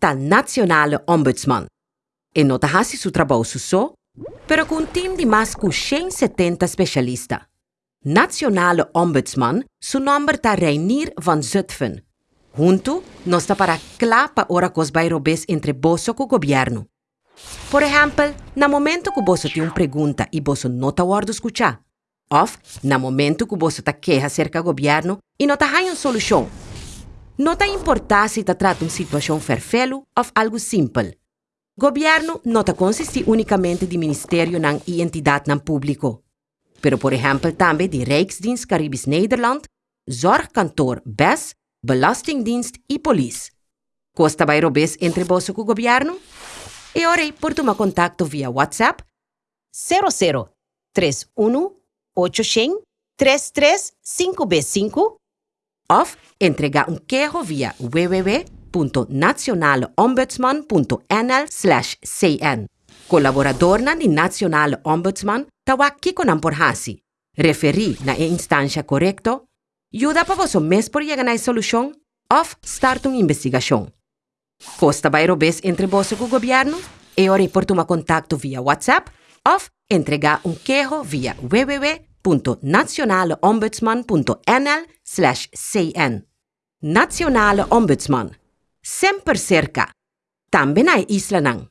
tal nacionale ombudsman. E nota hasi su trabalho so, pero com um time de mais que 170 especialistas. Nationale Ombudsman, su nombre ta Reinier van Zutphen. Junto, nós está para clapa ora cos bairobes entre bosso com o governo. Por exemplo, na momento que você tem uma pergunta e você não está a escutar, ou na momento que você está queixa acerca do governo e não está uma solução. Não está importar se está tratando uma situação ferfelo ou algo simples. Governo não está consiste unicamente de ministério e entidade não público. Pero, por exemplo, também de Rijksdienst Caribisch Nederland, Zorgkantoor BES, Belastingdienst e Police. Costa vai robes entre você com o governo? E ora, por tomar contato via WhatsApp 00 31 800 335B5 ou entregar um queijo via www.nationaleombudsman.nl/cn. Colaborador na Nacional Ombudsman tawaki ko ng porhasi. Referi na instância correcto, ajuda para você mesmo por chegar na solução ou start uma investigação. Costa vai robes entre você com o governo e ora por tomar contato via WhatsApp ou entregar um queijo via www.nazionaleombudsman.nl/cn Nazionale Ombudsman Semper cerca. Tambien ai Islanang.